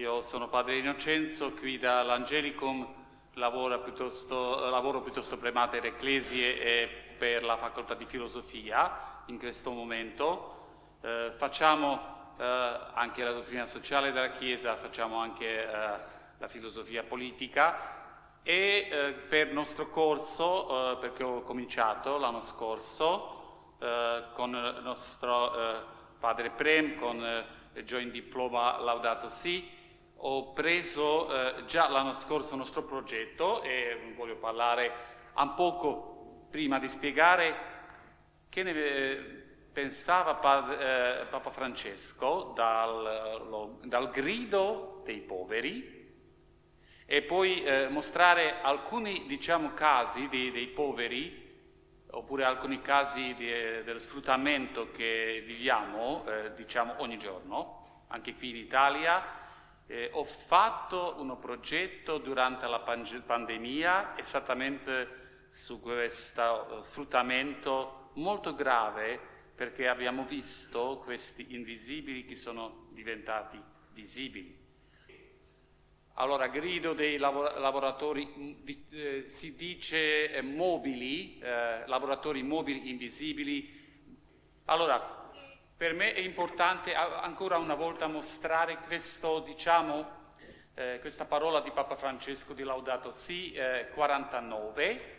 Io sono padre Innocenzo, qui dall'Angelicum lavoro piuttosto, lavoro piuttosto per Mater Ecclesie e per la facoltà di filosofia in questo momento. Eh, facciamo eh, anche la dottrina sociale della Chiesa, facciamo anche eh, la filosofia politica e eh, per il nostro corso, eh, perché ho cominciato l'anno scorso eh, con il nostro padre Prem, con il Joint Diploma Laudato Si, ho preso eh, già l'anno scorso il nostro progetto e voglio parlare un poco prima di spiegare che ne eh, pensava eh, Papa Francesco dal, lo, dal, grido dei poveri e poi eh, mostrare alcuni diciamo, casi dei, dei, poveri oppure alcuni casi di, eh, del sfruttamento che viviamo eh, diciamo, ogni giorno, anche qui in Italia eh, ho fatto un progetto durante la pandemia esattamente su questo eh, sfruttamento molto grave perché abbiamo visto questi invisibili che sono diventati visibili. Allora, grido dei lavor lavoratori, mm, eh, si dice eh, mobili, eh, lavoratori mobili invisibili. Allora, per me è importante ancora una volta mostrare questo, diciamo, eh, questa parola di Papa Francesco di Laudato Si, eh, 49.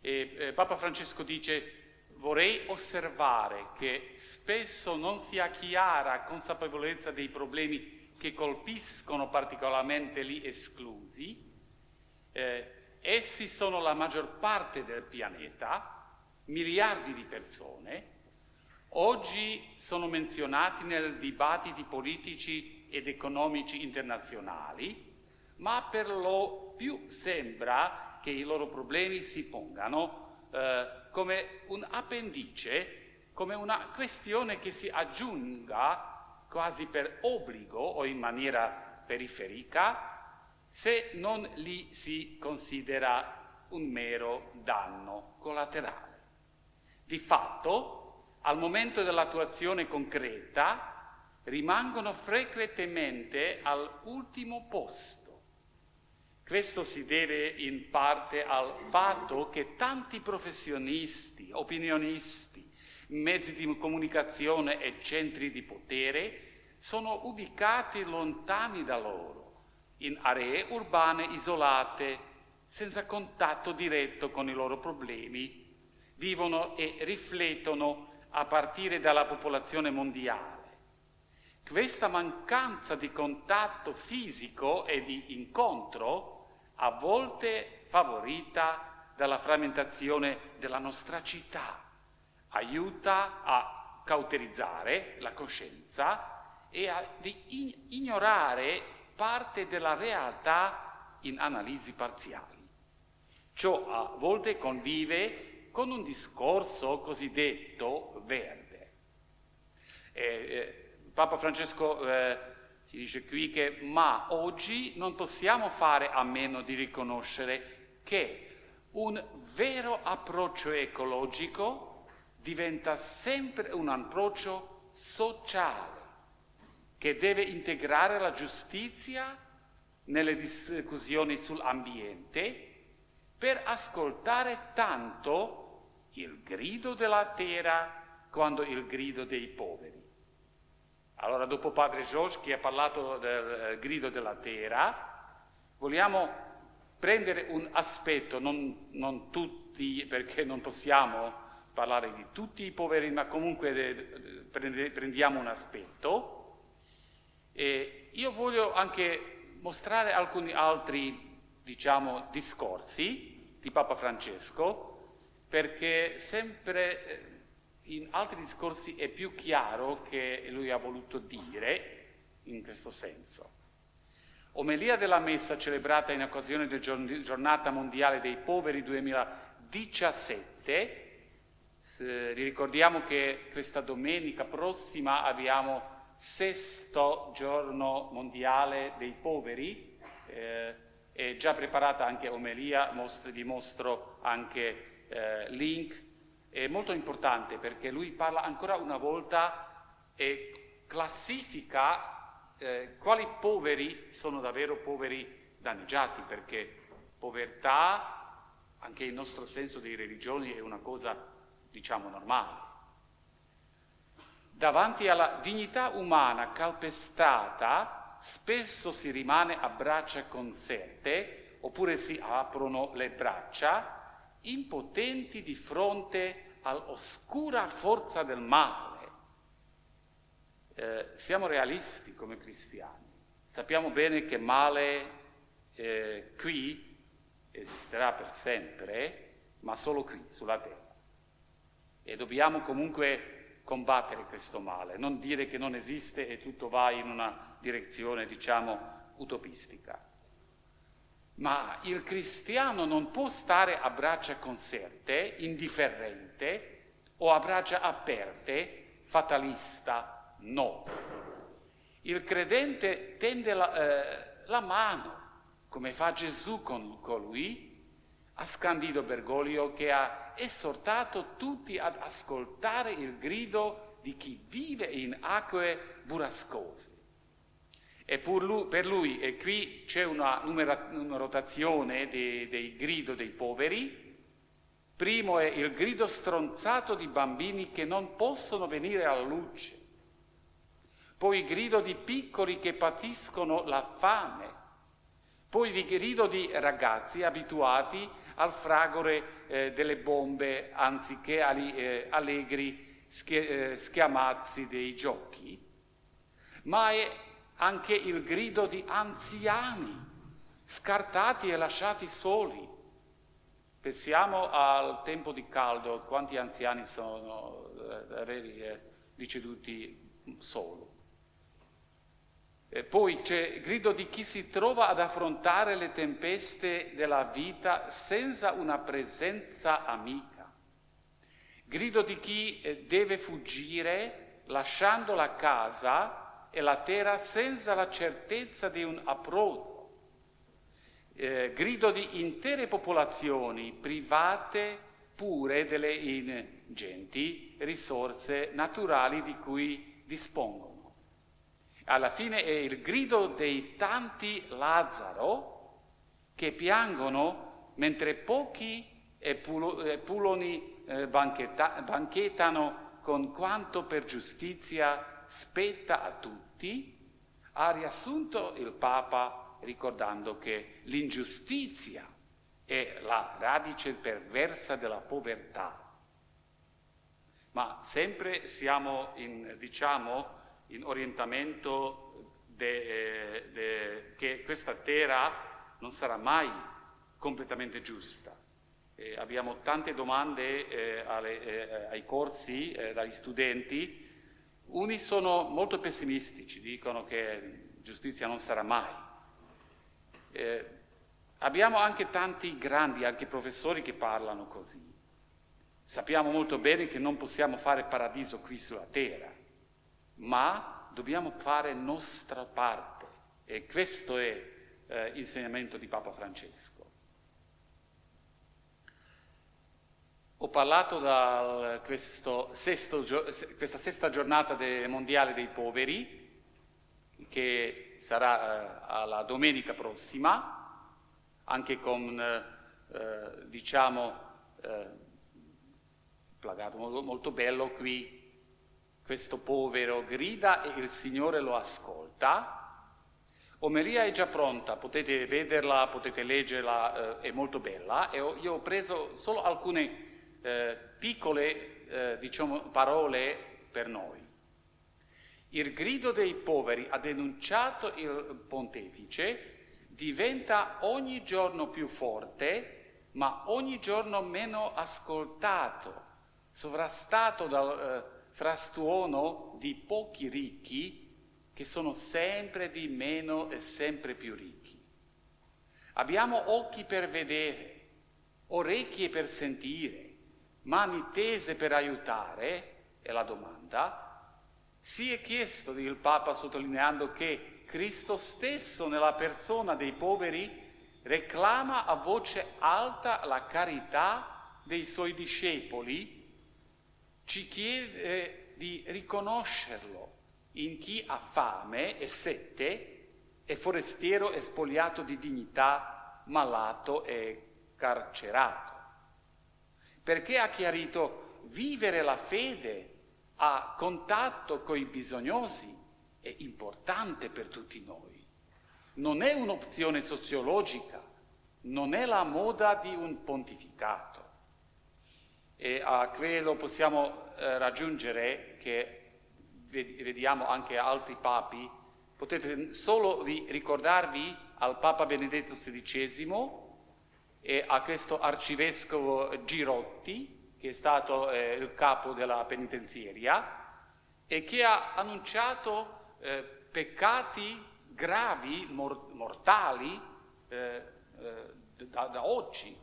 E, eh, Papa Francesco dice vorrei osservare che spesso non si ha chiara consapevolezza dei problemi che colpiscono particolarmente gli esclusi. Eh, essi sono la maggior parte del pianeta, miliardi di persone, oggi sono menzionati nei dibattiti politici ed economici internazionali, ma per lo più sembra che i loro problemi si pongano eh, come un appendice, come una questione che si aggiunga quasi per obbligo o in maniera periferica se non li si considera un mero danno collaterale. Di fatto, al momento dell'attuazione concreta rimangono frequentemente all'ultimo posto. Questo si deve in parte al fatto che tanti professionisti, opinionisti, mezzi di comunicazione e centri di potere sono ubicati lontani da loro, in aree urbane isolate, senza contatto diretto con i loro problemi, vivono e riflettono a partire dalla popolazione mondiale. Questa mancanza di contatto fisico e di incontro, a volte favorita dalla frammentazione della nostra città, aiuta a cauterizzare la coscienza e a ignorare parte della realtà in analisi parziali. Ciò a volte convive con un discorso cosiddetto verde. E, eh, Papa Francesco eh, ci dice qui che ma oggi non possiamo fare a meno di riconoscere che un vero approccio ecologico diventa sempre un approccio sociale che deve integrare la giustizia nelle discussioni sull'ambiente per ascoltare tanto il grido della terra quando il grido dei poveri. Allora, dopo Padre George che ha parlato del eh, grido della terra, vogliamo prendere un aspetto, non, non, tutti, perché non possiamo parlare di tutti i poveri, ma comunque prendiamo un aspetto. E io voglio anche mostrare alcuni altri, diciamo, discorsi di Papa Francesco, perché sempre eh, in altri discorsi è più chiaro che lui ha voluto dire in questo senso. Omelia della Messa celebrata in occasione della Giornata Mondiale dei Poveri 2017. ricordiamo che questa domenica prossima abbiamo sesto giorno mondiale dei poveri, eh, è già preparata anche omelia, mostro, vi mostro anche eh, link, è molto importante perché lui parla ancora una volta e classifica eh, quali poveri sono davvero poveri danneggiati? Perché povertà, anche il nostro senso di religione, è una cosa, diciamo, normale. Davanti alla dignità umana calpestata, spesso si rimane a braccia conserte, oppure si aprono le braccia, impotenti di fronte all'oscura forza del male. Eh, siamo realisti come cristiani, sappiamo bene che male eh, qui esisterà per sempre, ma solo qui, sulla terra. E dobbiamo comunque combattere questo male, non dire che non esiste e tutto va in una direzione, diciamo, utopistica. Ma il cristiano non può stare a braccia conserte, indifferente o a braccia aperte, fatalista, no. Il credente tende la, eh, la mano, come fa Gesù con colui, ha scandito Bergoglio che ha esortato tutti ad ascoltare il grido di chi vive in acque burrascose. E lui, per lui, e qui c'è una numerotazione dei, dei grido dei poveri, primo è il grido stronzato di bambini che non possono venire alla luce, poi il grido di piccoli che patiscono la fame, poi il grido di ragazzi abituati al fragore eh, delle bombe anziché agli eh, allegri schie, eh, schiamazzi dei giochi, ma è anche il grido di anziani scartati e lasciati soli. Pensiamo al tempo di caldo, quanti anziani sono eh, deceduti solo. E poi c'è il grido di chi si trova ad affrontare le tempeste della vita senza una presenza amica. Grido di chi eh, deve fuggire lasciando la casa e la terra senza la certezza di un approdo. Eh, grido di intere popolazioni private pure delle ingenti risorse naturali di cui dispongono. Alla fine è il grido dei tanti Lazzaro che piangono mentre pochi e puloni eh, banchettano con quanto per giustizia spetta a tutti, ha riassunto il Papa ricordando che l'ingiustizia è la radice perversa della povertà. Ma sempre siamo in, diciamo, in orientamento de, eh, de, che questa terra non sarà mai completamente giusta. Eh, abbiamo tante domande eh, alle, eh, ai corsi eh, dagli studenti, uni sono molto pessimistici, dicono che giustizia non sarà mai. Eh, abbiamo anche tanti grandi, anche professori che parlano così. Sappiamo molto bene che non possiamo fare paradiso qui sulla terra, ma dobbiamo fare nostra parte e questo è eh, l'insegnamento di Papa Francesco. Ho parlato da questa sesta giornata mondiale dei poveri, che sarà eh, alla domenica prossima, anche con, eh, diciamo, eh, plagato molto, bello qui questo povero grida e il Signore lo ascolta. Omelia è già pronta, potete vederla, potete leggerla, eh, è molto bella. E io ho preso solo alcune eh, piccole eh, diciamo, parole per noi. Il grido dei poveri, ha denunciato il pontefice, diventa ogni giorno più forte, ma ogni giorno meno ascoltato, sovrastato dal eh, frastuono di pochi ricchi che sono sempre di meno e sempre più ricchi. Abbiamo occhi per vedere, orecchie per sentire, mani tese per aiutare, è la domanda. Si è chiesto, il Papa sottolineando che Cristo stesso nella persona dei poveri reclama a voce alta la carità dei suoi discepoli ci chiede di riconoscerlo in chi ha fame e sette, è forestiero e spogliato di dignità, malato e carcerato. Perché ha chiarito vivere la fede a contatto con i bisognosi è importante per tutti noi. Non è un'opzione sociologica, non è la moda di un pontificato. E a quello possiamo eh, raggiungere che vediamo anche altri papi, potete solo ricordarvi al Papa Benedetto XVI e a questo arcivescovo Girotti, che è stato eh, il capo della penitenziaria, e che ha annunciato eh, peccati gravi, mor mortali, eh, eh da, da, oggi.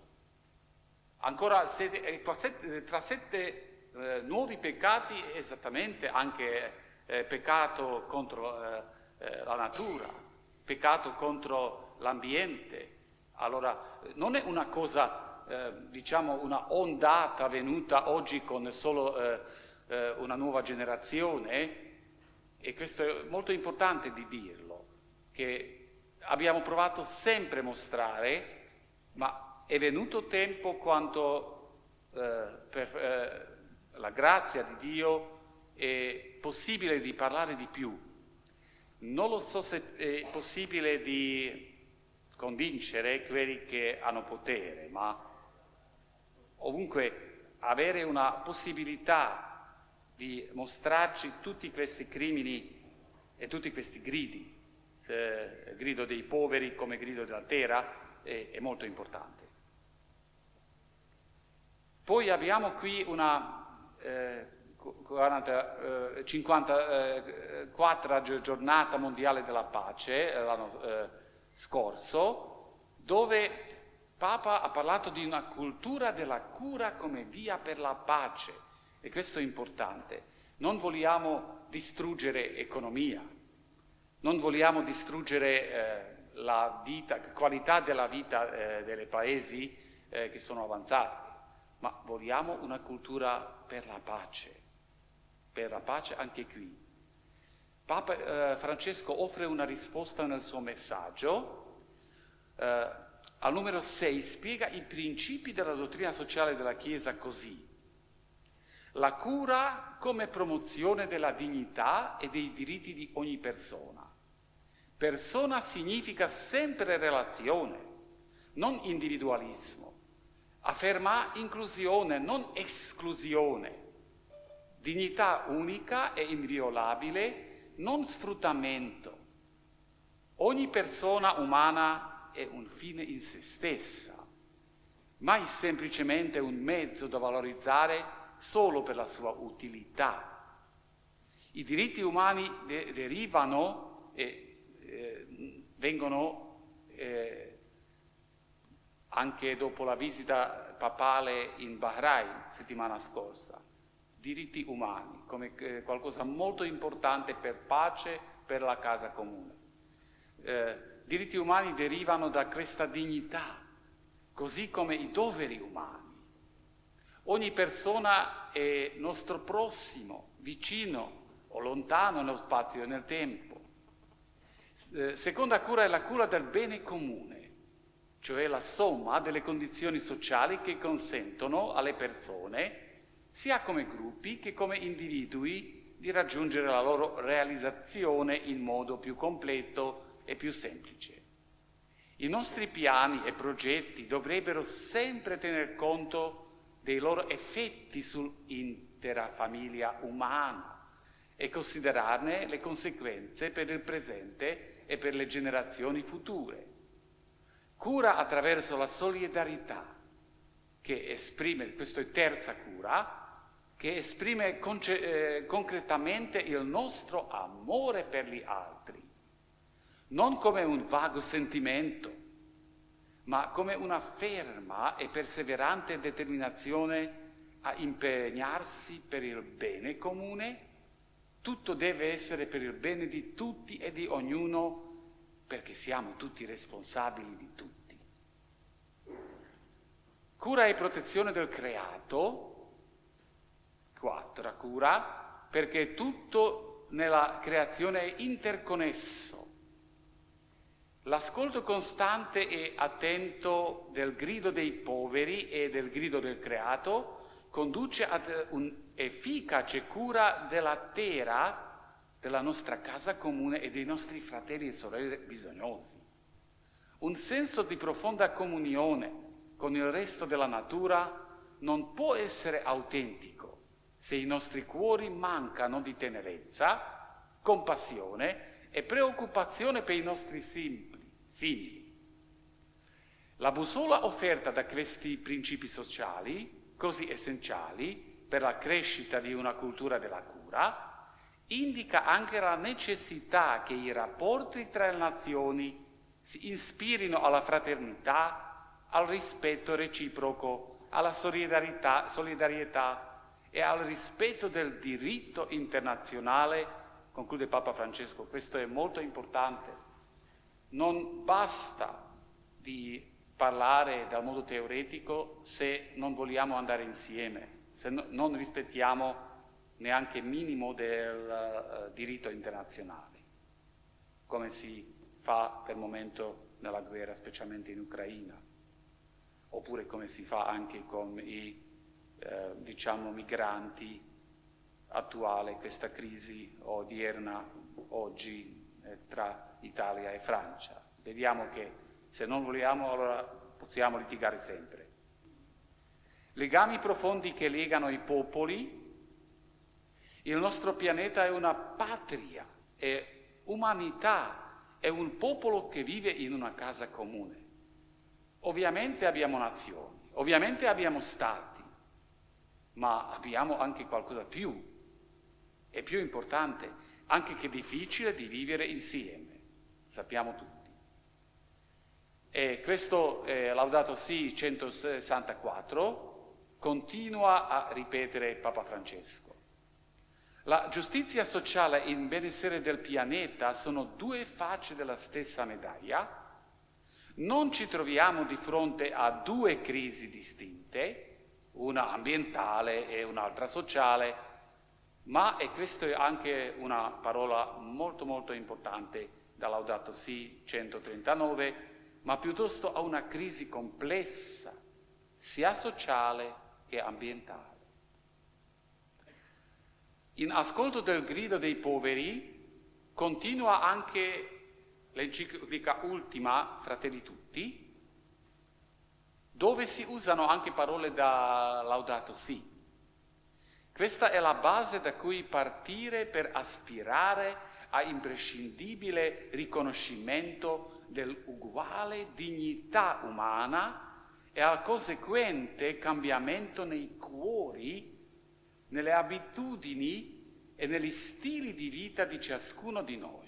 Ancora sette, eh, tra sette eh, nuovi peccati, esattamente anche peccato contro la natura, peccato contro l'ambiente, allora, non è una cosa, eh, diciamo, una ondata venuta oggi con solo eh, eh, una nuova generazione, e questo è molto importante di dirlo, che abbiamo provato sempre a mostrare, ma è venuto tempo quando eh, per eh, la grazia di Dio è possibile di parlare di più. Non lo so se è possibile di convincere quelli che hanno potere, ma ovunque avere una possibilità di mostrarci tutti questi crimini e tutti questi gridi, grido dei poveri come grido della terra, è, è molto importante. Poi abbiamo qui una eh, 40, eh, 54 eh, giornata mondiale della pace, eh, eh, scorso, dove Papa ha parlato di una cultura della cura come via per la pace e questo è importante. Non vogliamo distruggere economia, non vogliamo distruggere eh, la vita, qualità della vita eh, dei paesi eh, che sono avanzati, ma vogliamo una cultura per la pace, per la pace anche qui. Papa eh, Francesco offre una risposta nel suo messaggio. Eh, al numero 6 spiega i principi della dottrina sociale della Chiesa così. La cura come promozione della dignità e dei diritti di ogni persona. Persona significa sempre relazione, non individualismo. Afferma inclusione, non esclusione. Dignità unica e inviolabile non sfruttamento. Ogni persona umana è un fine in se stessa, mai semplicemente un mezzo da valorizzare solo per la sua utilità. I diritti umani de derivano e eh, vengono eh, anche dopo la visita papale in Bahrain settimana scorsa diritti umani come eh, qualcosa molto importante per pace, per la casa comune. Eh, diritti umani derivano da questa dignità, così come i doveri umani. Ogni persona è nostro prossimo, vicino o lontano nello spazio e nel tempo. Eh, seconda cura è la cura del bene comune, cioè la somma delle condizioni sociali che consentono alle persone sia come gruppi che come individui di raggiungere la loro realizzazione in modo più completo e più semplice. I nostri piani e progetti dovrebbero sempre tener conto dei loro effetti sull'intera famiglia umana e considerarne le conseguenze per il presente e per le generazioni future. Cura attraverso la solidarietà, che esprime, questa è terza cura, che esprime eh, concretamente il nostro amore per gli altri, non come un vago sentimento, ma come una ferma e perseverante determinazione a impegnarsi per il bene comune. Tutto deve essere per il bene di tutti e di ognuno, perché siamo tutti responsabili di tutti. Cura e protezione del creato 4. Cura perché tutto nella creazione è interconnesso. L'ascolto costante e attento del grido dei poveri e del grido del creato conduce ad un'efficace cura della terra, della nostra casa comune e dei nostri fratelli e sorelle bisognosi. Un senso di profonda comunione con il resto della natura non può essere autentico se i nostri cuori mancano di tenerezza, compassione e preoccupazione per i nostri simili. La bussola offerta da questi principi sociali, così essenziali per la crescita di una cultura della cura, indica anche la necessità che i rapporti tra le nazioni si ispirino alla fraternità, al rispetto reciproco, alla solidarietà, solidarietà e al rispetto del diritto internazionale, conclude Papa Francesco, questo è molto importante. Non basta di parlare dal modo teoretico se non vogliamo andare insieme, se no, non rispettiamo neanche minimo del uh, diritto internazionale, come si fa per il momento nella guerra, specialmente in Ucraina, oppure come si fa anche con i eh, diciamo, migranti attuale, questa crisi odierna oggi eh, tra Italia e Francia. Vediamo che se non vogliamo allora possiamo litigare sempre. Legami profondi che legano i popoli. Il nostro pianeta è una patria, è umanità, è un popolo che vive in una casa comune. Ovviamente abbiamo nazioni, ovviamente abbiamo stati, ma abbiamo anche qualcosa più, è più importante, anche che difficile di vivere insieme, sappiamo tutti. E questo eh, Laudato Si 164 continua a ripetere Papa Francesco. La giustizia sociale e il benessere del pianeta sono due facce della stessa medaglia. Non ci troviamo di fronte a due crisi distinte, una ambientale e un'altra sociale, ma, e questa è anche una parola molto molto importante da Laudato Si 139, ma piuttosto a una crisi complessa, sia sociale che ambientale. In ascolto del grido dei poveri continua anche l'enciclica ultima, Fratelli Tutti, dove si usano anche parole da Laudato Si. Questa è la base da cui partire per aspirare a imprescindibile riconoscimento dell'uguale dignità umana e al conseguente cambiamento nei cuori nelle abitudini e negli stili di vita di ciascuno di noi.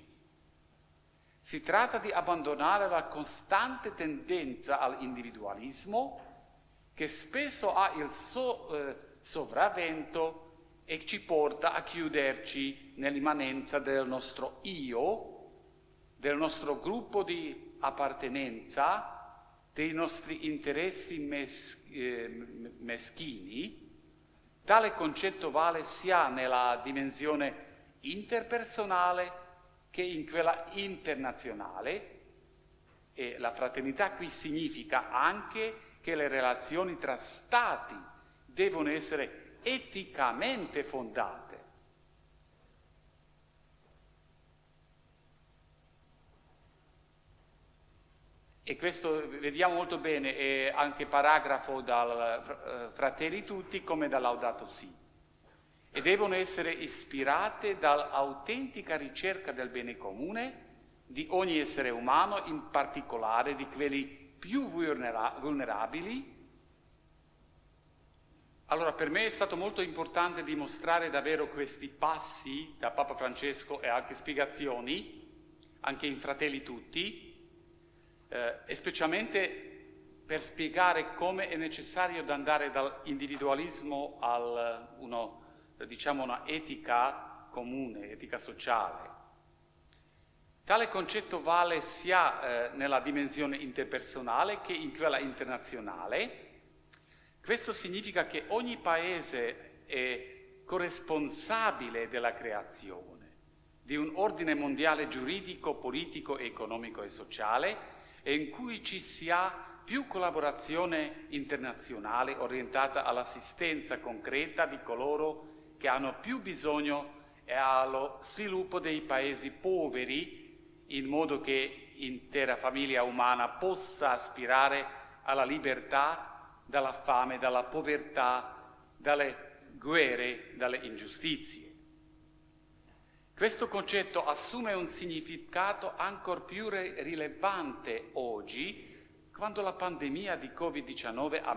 Si tratta di abbandonare la costante tendenza all'individualismo che spesso ha il so, eh, sopravvento e ci porta a chiuderci nell'immanenza del nostro io, del nostro gruppo di appartenenza, dei nostri interessi mes- eh, meschini. Tale concetto vale sia nella dimensione interpersonale che in quella internazionale e la fraternità qui significa anche che le relazioni tra stati devono essere eticamente fondate E questo vediamo molto bene, è anche paragrafo dal eh, Fratelli Tutti come da Laudato Si. E devono essere ispirate dall'autentica ricerca del bene comune di ogni essere umano, in particolare di quelli più vulnera vulnerabili. Allora per me è stato molto importante dimostrare davvero questi passi da Papa Francesco e anche spiegazioni, anche in Fratelli Tutti, eh, e specialmente per spiegare come è necessario andare dall'individualismo a diciamo, una etica comune, etica sociale. Tale concetto vale sia eh, nella dimensione interpersonale che in quella internazionale. Questo significa che ogni paese è corresponsabile della creazione, di un ordine mondiale giuridico, politico, economico e sociale e in cui ci sia più collaborazione internazionale orientata all'assistenza concreta di coloro che hanno più bisogno e allo sviluppo dei paesi poveri in modo che l'intera famiglia umana possa aspirare alla libertà dalla fame, dalla povertà, dalle guerre, dalle ingiustizie. Questo concetto assume un significato ancora più rilevante oggi quando la pandemia di Covid-19 ha,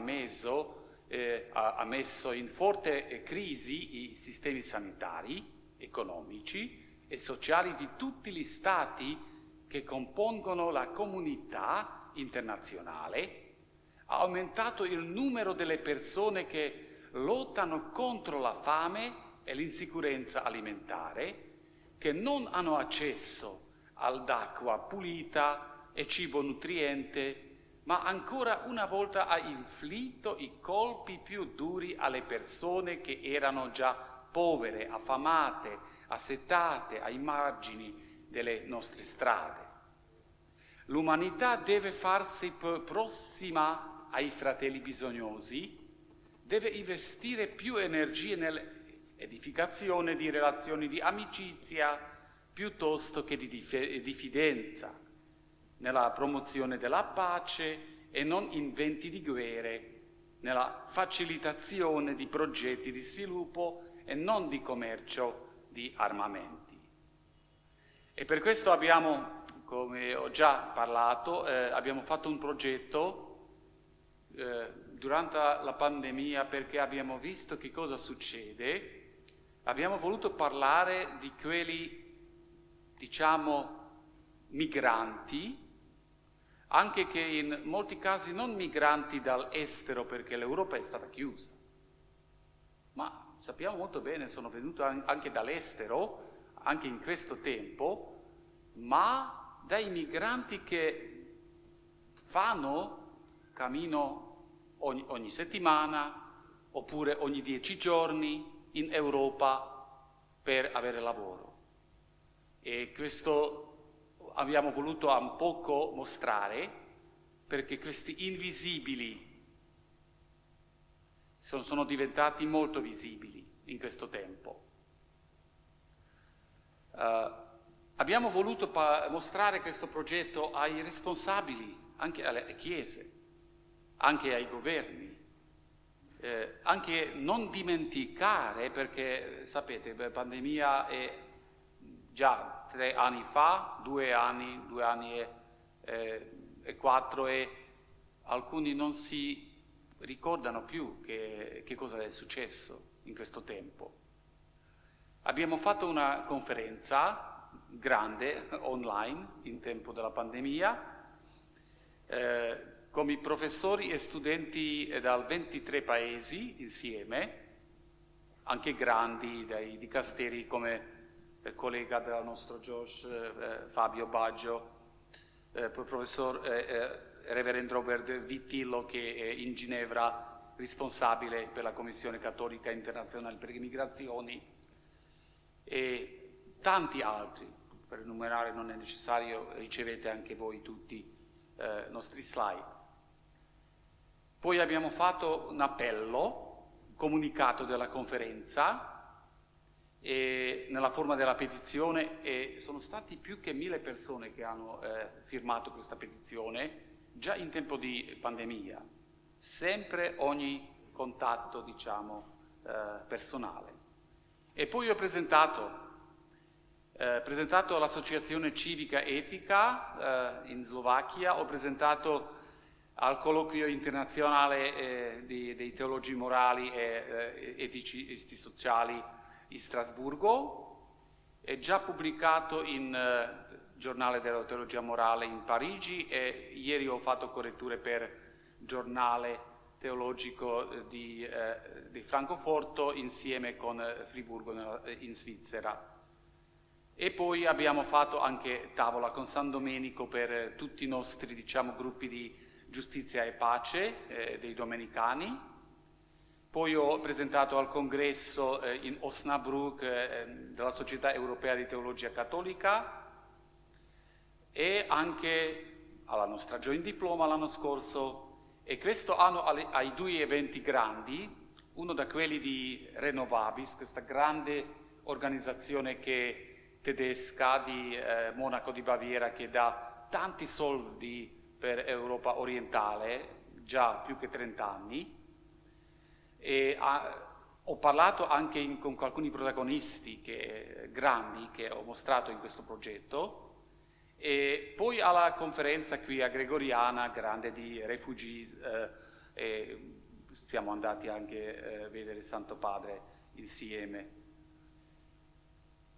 eh, ha, messo in forte crisi i sistemi sanitari, economici e sociali di tutti gli stati che compongono la comunità internazionale, ha aumentato il numero delle persone che lottano contro la fame e l'insicurezza alimentare, che non hanno accesso all'acqua pulita e cibo nutriente, ma ancora una volta ha inflitto i colpi più duri alle persone che erano già povere, affamate, assetate ai margini delle nostre strade. L'umanità deve farsi prossima ai fratelli bisognosi, deve investire più energie nel edificazione di relazioni di amicizia piuttosto che di diffidenza, nella promozione della pace e non in venti di guerre, nella facilitazione di progetti di sviluppo e non di commercio di armamenti. E per questo abbiamo, come ho già parlato, eh, abbiamo fatto un progetto eh, durante la pandemia perché abbiamo visto che cosa succede abbiamo voluto parlare di quelli, diciamo, migranti, anche che in molti casi non migranti dall'estero perché l'Europa è stata chiusa, ma sappiamo molto bene, sono venuti anche dall'estero, anche in questo tempo, ma dai migranti che fanno cammino ogni, ogni settimana oppure ogni dieci giorni, in Europa per avere lavoro. E questo abbiamo voluto un poco mostrare perché questi invisibili sono, sono diventati molto visibili in questo tempo. Uh, abbiamo voluto mostrare questo progetto ai responsabili, anche alle chiese, anche ai governi, eh, anche non dimenticare, perché sapete, la pandemia è già tre anni fa, due anni, due anni e, eh, e quattro e alcuni non si ricordano più che, che cosa è successo in questo tempo. Abbiamo fatto una conferenza grande online in tempo della pandemia, eh, come professori e studenti da 23 paesi insieme, anche grandi, dai dicasteri come collega del nostro Josh, eh, Fabio Baggio, eh, professor eh, eh, Reverend Robert Vittillo che è in Ginevra responsabile per la Commissione Cattolica Internazionale per le Migrazioni e tanti altri, per enumerare non è necessario, ricevete anche voi tutti i eh, nostri slide. Poi abbiamo fatto un appello, comunicato della conferenza, nella forma della petizione e sono stati più che mille persone che hanno eh, firmato questa petizione già in tempo di pandemia, sempre ogni contatto diciamo, eh, personale. E poi ho presentato, eh, presentato l'associazione civica etica eh, in Slovacchia, ho presentato al colloquio internazionale eh, di, dei teologi morali e eh, etici e sociali in Strasburgo, è già pubblicato in eh, giornale della teologia morale in Parigi e ieri ho fatto corretture per giornale teologico eh, di, eh, di Francoforte insieme con eh, Friburgo in Svizzera. E poi abbiamo fatto anche tavola con San Domenico per tutti i nostri diciamo, gruppi di giustizia e pace eh, dei domenicani poi ho presentato al congresso eh, in Osnabrück eh, della Società Europea di Teologia Cattolica e anche alla nostra Joint Diploma l'anno scorso. E questo anno ai due eventi grandi, uno da quelli di Renovabis, questa grande organizzazione che, tedesca di eh, Monaco di Baviera che dà tanti soldi per Europa orientale, già più che 30 anni, ha, ho parlato anche in, con alcuni protagonisti che, grandi che ho mostrato in questo progetto, e poi alla conferenza qui a Gregoriana, grande di refugees, eh, siamo andati anche a eh, vedere Santo Padre insieme.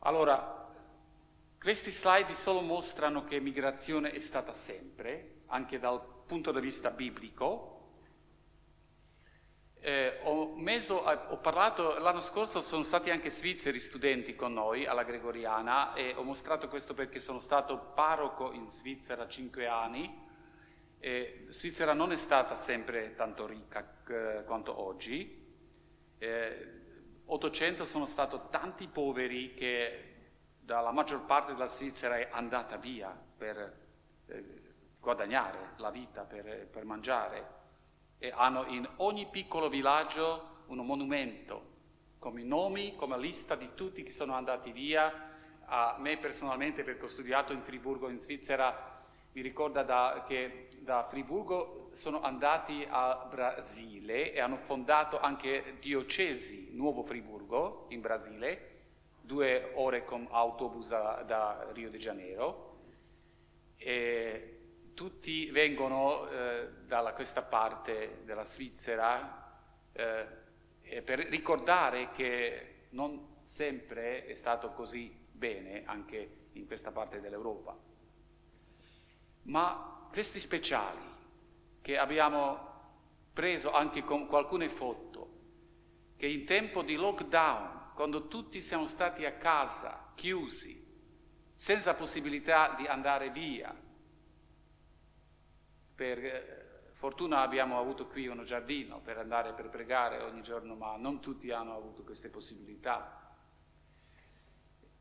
Allora, questi slide solo mostrano che migrazione è stata sempre, anche dal punto di vista biblico. Eh, ho, meso, ho, parlato, l'anno scorso sono stati anche svizzeri studenti con noi alla Gregoriana e ho mostrato questo perché sono stato parroco in Svizzera cinque anni. Eh, Svizzera non è stata sempre tanto ricca eh, quanto oggi. Eh, 800 sono stati tanti poveri che dalla maggior parte della Svizzera è andata via per eh, guadagnare la vita, per, per mangiare e hanno in ogni piccolo villaggio un monumento come nomi, come lista di tutti che sono andati via. A me personalmente, perché ho studiato in Friburgo, in Svizzera, mi ricorda da, che da Friburgo sono andati a Brasile e hanno fondato anche diocesi Nuovo Friburgo in Brasile, due ore con autobus da, da Rio de Janeiro. E tutti vengono eh, da questa parte della Svizzera eh, per ricordare che non sempre è stato così bene anche in questa parte dell'Europa. Ma questi speciali che abbiamo preso anche con alcune foto, che in tempo di lockdown, quando tutti siamo stati a casa, chiusi, senza possibilità di andare via, per eh, fortuna abbiamo avuto qui uno giardino per andare per pregare ogni giorno, ma non tutti hanno avuto queste possibilità.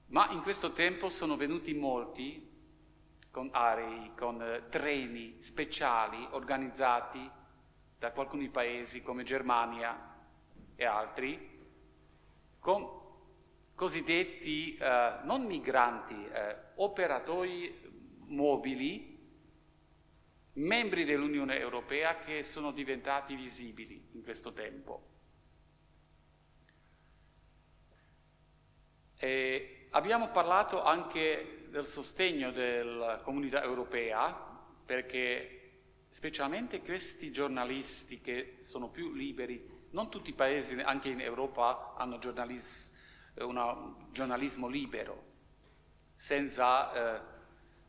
Ma in questo tempo sono venuti molti con arei, con eh, treni speciali organizzati da alcuni paesi come Germania e altri, con cosiddetti eh, non migranti, eh, operatori mobili, membri dell'Unione Europea che sono diventati visibili in questo tempo. E abbiamo parlato anche del sostegno della comunità europea, perché specialmente questi giornalisti che sono più liberi, non tutti i paesi, anche in Europa, hanno giornalis, un giornalismo libero, senza eh,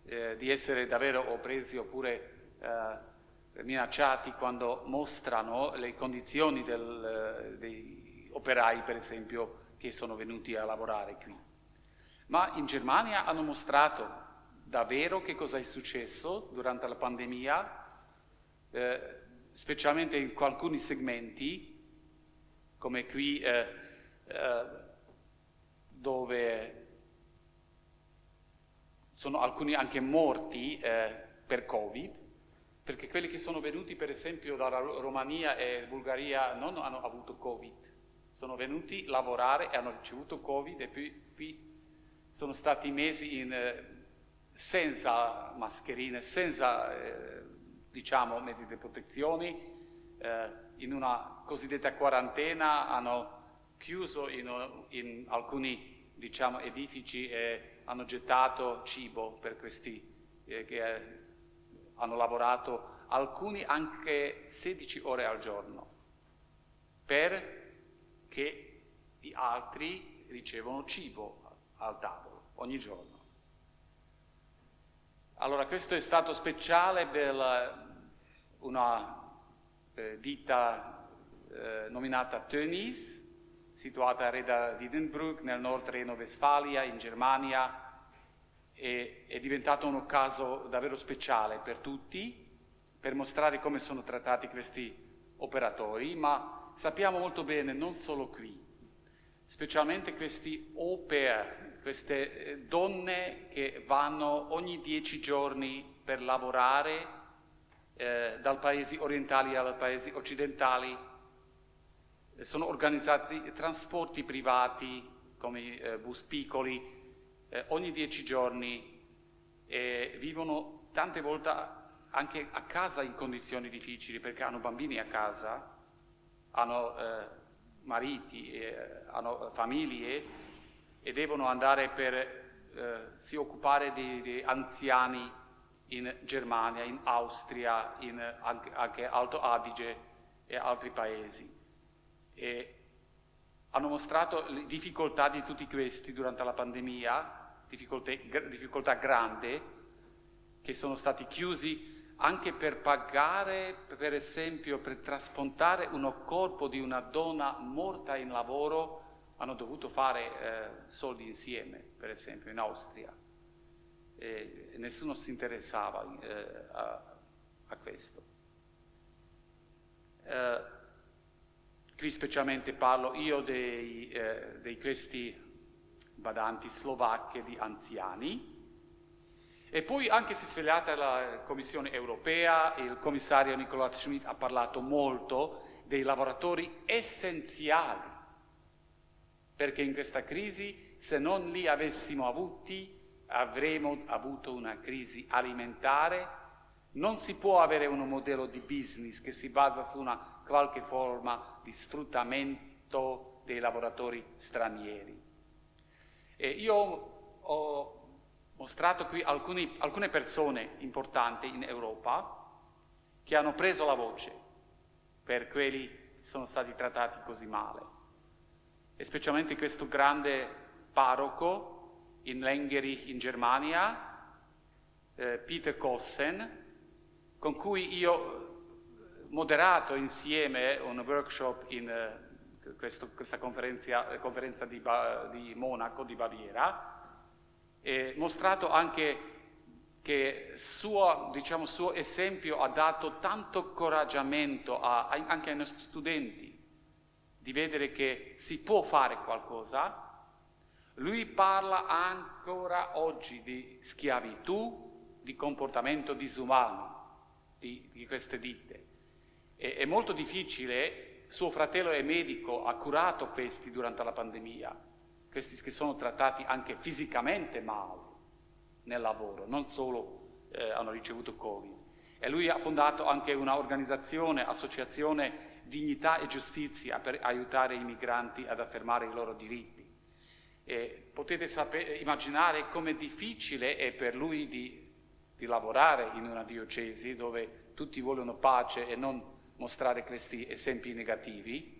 eh, di essere davvero oppresi oppure eh, minacciati quando mostrano le condizioni del, dei operai, per esempio, che sono venuti a lavorare qui. Ma in Germania hanno mostrato davvero che cosa è successo durante la pandemia, eh, specialmente in alcuni segmenti, come qui eh, eh, dove sono alcuni anche morti eh, per Covid, perché quelli che sono venuti per esempio dalla Romania e Bulgaria non hanno avuto Covid, sono venuti a lavorare e hanno ricevuto Covid e poi, poi sono stati mesi in, eh, senza mascherine, senza eh, diciamo, mezzi di protezione, eh, in una cosiddetta quarantena hanno chiuso in, in alcuni diciamo, edifici e hanno gettato cibo per questi eh, che eh, hanno lavorato, alcuni anche 16 ore al giorno, perché gli altri ricevono cibo al tavolo ogni giorno. Allora questo è stato speciale per una eh, ditta eh, nominata Tönnies, situata a Reda Wiedenbrück nel nord Reno-Westfalia in Germania e è diventato un caso davvero speciale per tutti, per mostrare come sono trattati questi operatori, ma sappiamo molto bene, non solo qui, specialmente questi au pair, queste eh, donne che vanno ogni dieci giorni per lavorare eh, dal paesi orientali ai paesi occidentali, sono organizzati trasporti privati come eh, bus piccoli eh, ogni dieci giorni e vivono tante volte anche a casa in condizioni difficili perché hanno bambini a casa, hanno eh, mariti, eh, hanno famiglie e devono andare per eh, si occupare di, di, anziani in Germania, in Austria, in anche, anche Alto Adige e altri paesi. E hanno mostrato le difficoltà di tutti questi durante la pandemia, difficoltà, grandi, che sono stati chiusi anche per pagare, per esempio, per trasportare un corpo di una donna morta in lavoro, hanno dovuto fare eh, soldi insieme, per esempio, in Austria. E nessuno si interessava eh, a, a, questo. Eh, qui specialmente parlo io dei, eh, dei questi badanti slovacche di anziani, e poi anche si è svegliata la Commissione europea, il commissario Nicola Schmidt ha parlato molto dei lavoratori essenziali, perché in questa crisi se non li avessimo avuti avremmo avuto una crisi alimentare, non si può avere un modello di business che si basa su una qualche forma di sfruttamento dei lavoratori stranieri. E io ho mostrato qui alcuni, alcune persone importanti in Europa che hanno preso la voce per quelli che sono stati trattati così male. E specialmente questo grande parroco in Lengerich in Germania, eh, Peter Kossen, con cui io ho moderato insieme un workshop in eh, questo, questa conferenza, di, di Monaco, di Baviera, e mostrato anche che suo, diciamo, suo esempio ha dato tanto coraggiamento a, a, anche ai nostri studenti di vedere che si può fare qualcosa. Lui parla ancora oggi di schiavitù, di comportamento disumano di, di queste ditte. E, è molto difficile, suo fratello è medico, ha curato questi durante la pandemia, questi che sono trattati anche fisicamente male nel lavoro, non solo eh, hanno ricevuto Covid. E lui ha fondato anche un'organizzazione, associazione Dignità e Giustizia per aiutare i migranti ad affermare i loro diritti. E potete sapere, immaginare come difficile è per lui di, di lavorare in una diocesi dove tutti vogliono pace e non mostrare questi esempi negativi,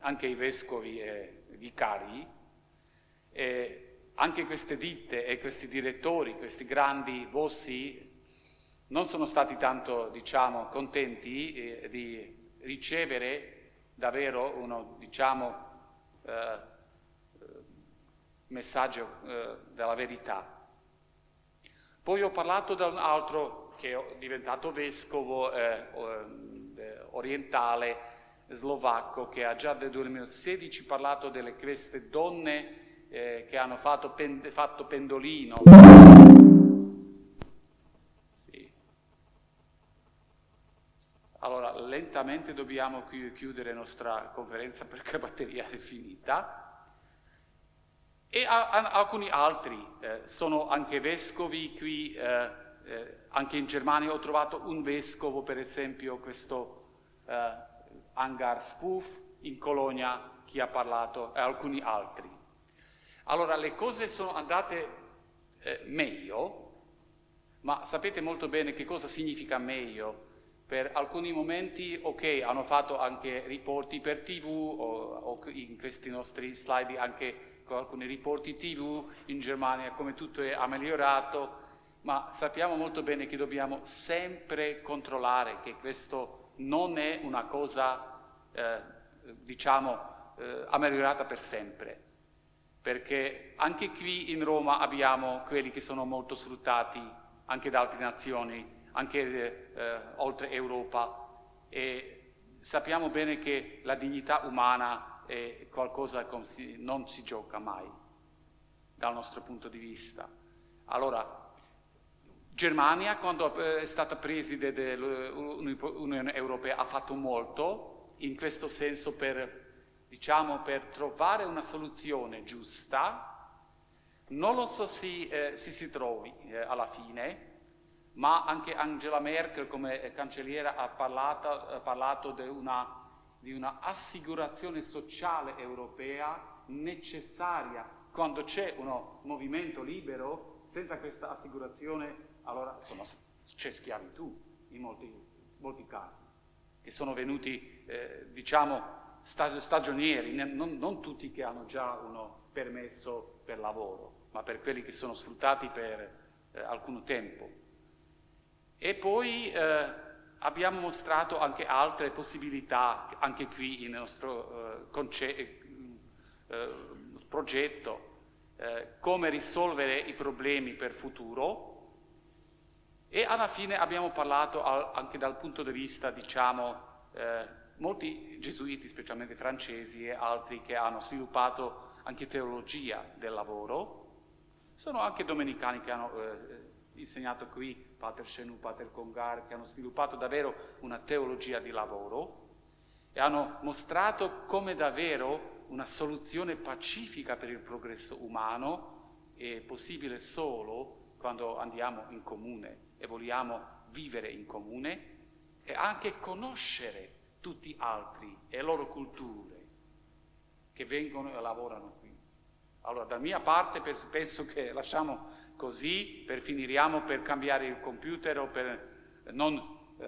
anche i vescovi e vicari, e anche queste ditte e questi direttori, questi grandi bossi, non sono stati tanto, diciamo, contenti eh, di ricevere davvero uno, diciamo, eh, messaggio eh, della verità. Poi ho parlato da un altro che è diventato vescovo eh, eh, orientale, slovacco, che ha già nel 2016 parlato delle queste donne eh, che hanno fatto, pen, fatto pendolino. Sì. Allora, lentamente dobbiamo chiudere la nostra conferenza perché la batteria è finita. E alcuni altri, eh, sono anche vescovi qui, eh, eh, anche in Germania ho trovato un vescovo, per esempio questo eh, Angar Spoof, in Colonia chi ha parlato, e alcuni altri. Allora le cose sono andate eh, meglio, ma sapete molto bene che cosa significa meglio. Per alcuni momenti, ok, hanno fatto anche riporti per tv o, o in questi nostri slide anche alcuni riporti tv in Germania, come tutto è migliorato, ma sappiamo molto bene che dobbiamo sempre controllare che questo non è una cosa, eh, diciamo, eh, migliorata per sempre perché anche qui in Roma abbiamo quelli che sono molto sfruttati anche da altre nazioni, anche eh, oltre Europa e sappiamo bene che la dignità umana è qualcosa che non si gioca mai dal nostro punto di vista. Allora, Germania, quando eh, è stata preside dell'Unione Europea, ha fatto molto in questo senso per, diciamo, per trovare una soluzione giusta. Non lo so se eh, si, si trovi eh, alla fine, ma anche Angela Merkel come cancelliera ha parlato, ha parlato di, una, di una assicurazione sociale europea necessaria. Quando c'è un movimento libero, senza questa assicurazione, allora c'è schiavitù in molti, molti, casi, che sono venuti, eh, diciamo, stagionieri, non, non tutti che hanno già un permesso per lavoro, ma per quelli che sono sfruttati per eh, alcun tempo. E poi eh, abbiamo mostrato anche altre possibilità, anche qui nel nostro eh, eh, progetto, eh, come risolvere i problemi per futuro e alla fine abbiamo parlato anche dal punto di vista, diciamo, eh, molti gesuiti, specialmente francesi e altri che hanno sviluppato anche teologia del lavoro, sono anche domenicani che hanno eh, insegnato qui, Pater Chenou, Pater Congar, che hanno sviluppato davvero una teologia di lavoro e hanno mostrato come davvero una soluzione pacifica per il progresso umano è possibile solo quando andiamo in comune e vogliamo vivere in comune e anche conoscere tutti gli altri e le loro culture che vengono e lavorano qui. Allora, da mia parte penso che lasciamo Così per finiriamo per cambiare il computer o per non eh,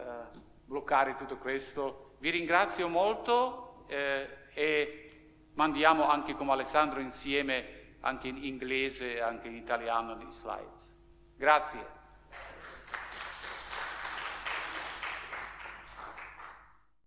bloccare tutto questo. Vi ringrazio molto eh, e mandiamo anche come Alessandro insieme anche in inglese e anche in italiano gli slides. Grazie.